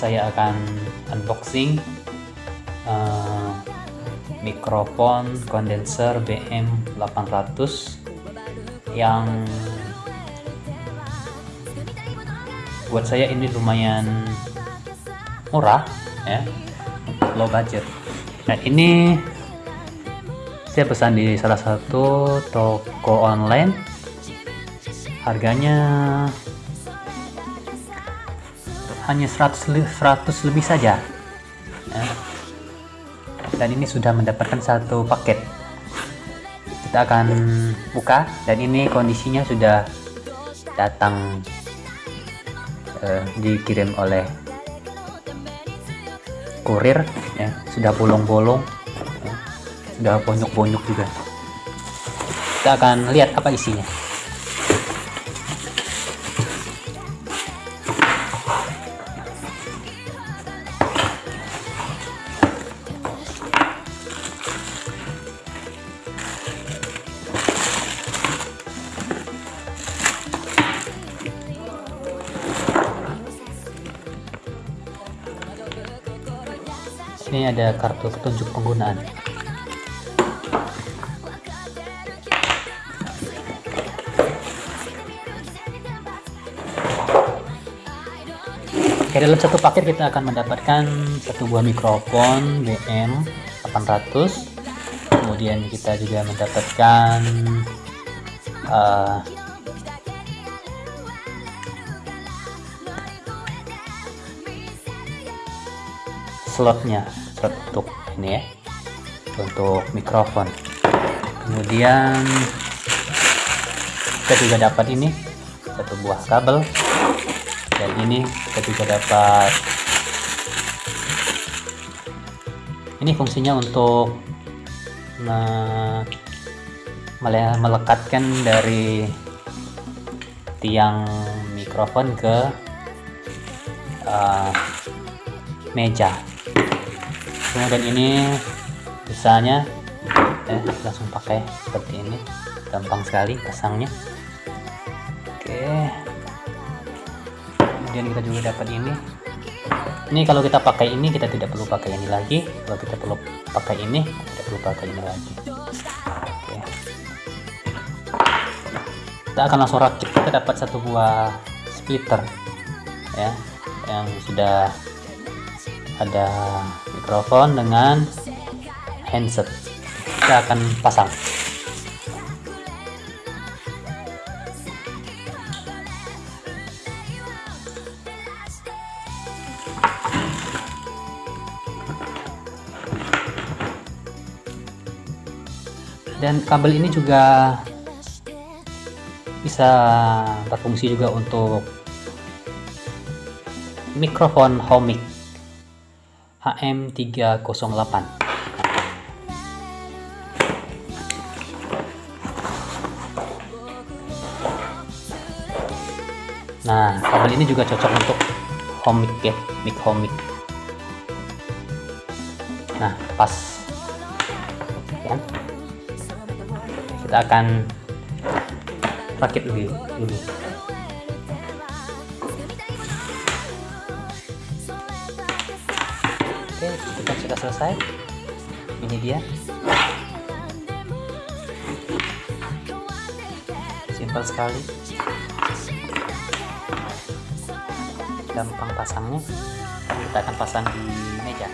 saya akan unboxing uh, mikrofon kondenser BM800 yang buat saya ini lumayan murah ya low budget. Nah ini saya pesan di salah satu toko online. Harganya hanya 100, 100 lebih saja. Ya. dan ini sudah mendapatkan satu paket. Kita akan buka dan ini kondisinya sudah datang eh, dikirim oleh kurir ya. Sudah bolong-bolong ya, sudah bonyok-bonyok juga. Kita akan lihat apa isinya ini ada kartu petunjuk penggunaan. Oke, dalam satu paket kita akan mendapatkan satu buah mikrofon BM 800 kemudian kita juga mendapatkan uh, slotnya. Slot untuk ini ya. Untuk mikrofon. Kemudian kita juga dapat ini. Satu buah kabel. Dan ini kita juga dapat. Ini fungsinya untuk me melekatkan dari tiang mikrofon ke uh, meja kemudian ini misalnya eh, langsung pakai seperti ini. Gampang sekali pasangnya. Oke. Kemudian kita juga dapat ini. Ini kalau kita pakai ini kita tidak perlu pakai ini lagi. Kalau kita perlu pakai ini tidak perlu pakai ini lagi. Oke. Kita akan langsung rakit. Kita dapat satu buah splitter ya yang sudah ada mikrofon dengan handset. Kita akan pasang. Dan kabel ini juga bisa berfungsi juga untuk mikrofon home HM308 Nah, kabel ini juga cocok untuk home mic ya, mic home. Nah, pas. Ya. Kita akan rakit dulu. dulu. sudah selesai. Ini dia. Simpel sekali. Gampang pasangnya. Kita akan pasang di meja.